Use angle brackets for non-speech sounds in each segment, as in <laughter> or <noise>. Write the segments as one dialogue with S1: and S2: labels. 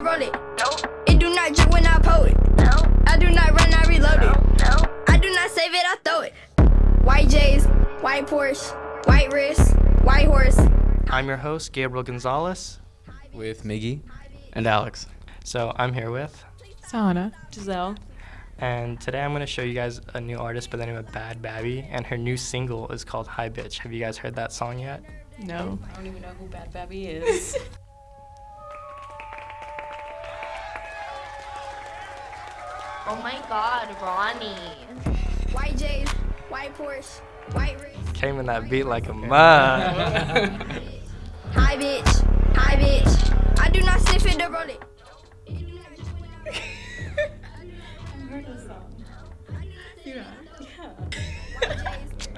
S1: roll it. No. It do not drip when I pull it. No. I do not run, I reload it. No. I do not save it, I throw it. White J's, white Porsche, white wrist, white horse.
S2: I'm your host, Gabriel Gonzalez,
S3: with Miggy.
S4: and Alex.
S2: So I'm here with,
S5: Sana.
S6: Giselle.
S2: and today I'm going to show you guys a new artist by the name of Bhad Bhabie, and her new single is called Hi Bich. Have you guys heard that song yet?
S5: No.
S6: I don't even know who Bhad Bhabie is. <laughs>
S7: Oh my god, Ronnie.
S1: White J's, white Porsche, white wrist.
S2: Came in that beat like a mug. <laughs>
S1: Hi bitch, hi bitch. I do not sniff it to roll it.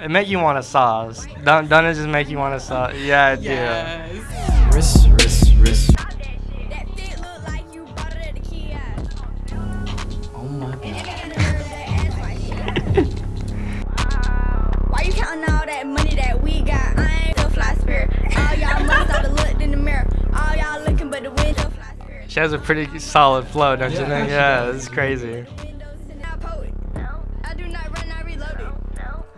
S2: it make you want to sauce. Don't, don't it just make you want to sauce? Yeah, it
S5: Yes.
S3: Wrist, wrist, wrist. Oh my god.
S1: Why you counting all that money that we got? I ain't the fly spirit. All y'all must have looked in the mirror. All y'all looking but the window fly spirit.
S2: She has a pretty solid flow, don't you think? Yeah,
S3: does.
S2: it's crazy.
S1: I pull it. I do not run, I reload it.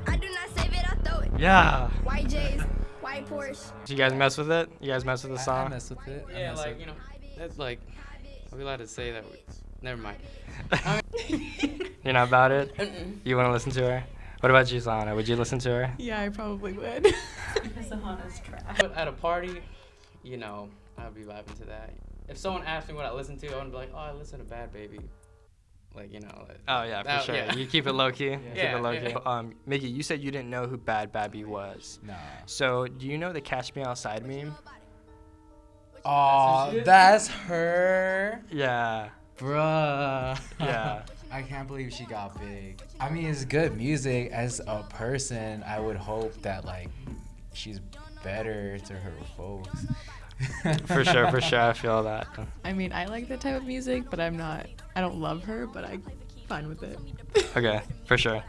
S1: I do not save it, I throw it.
S2: Yeah.
S1: White J's, white Porsche.
S2: Do you guys mess with it? You guys mess with the
S3: I, I
S2: song?
S3: mess with it. I
S4: Yeah, like
S3: with
S4: you know, that's like. Are we allowed to say that? We, never mind. <laughs>
S2: You're not about it?
S6: Mm-mm.
S2: You want to listen to her? What about you, Sana? Would you listen to her?
S5: Yeah, I probably would. <laughs>
S6: Sahana's trash.
S4: But at a party, you know, I'd be vibing to that. If someone asked me what I listen to, I would be like, oh, I listen to Bhad Bhabie. Like you know. Like,
S2: Oh yeah, for
S4: that-
S2: sure.
S4: yeah.
S2: You keep it low key. Keep
S4: Yeah,
S2: it low
S4: yeah.
S2: key. Um, Mickey, you said you didn't know who Bhad Bhabie was.
S3: Nah.
S2: So do you know the "Catch Me Outside" meme?
S3: Oh, that's her.
S2: Yeah.
S3: Bruh.
S2: Yeah.
S3: I can't believe she got big. I mean, it's good music. As a person, I would hope that, like, she's better to her folks.
S2: For sure. For sure. I feel that.
S5: I mean, I like that type of music, but I'm not. I don't love her, but I'm fine with it. <laughs>
S2: Okay. For sure.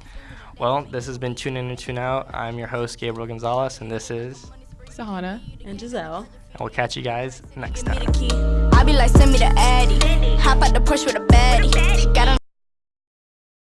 S2: Well, this has been Tune In and Tune Out. I'm your host Gabriel Gonzalez, and this is.
S5: To Sahana,
S6: and Giselle.
S2: And we'll catch you guys next time.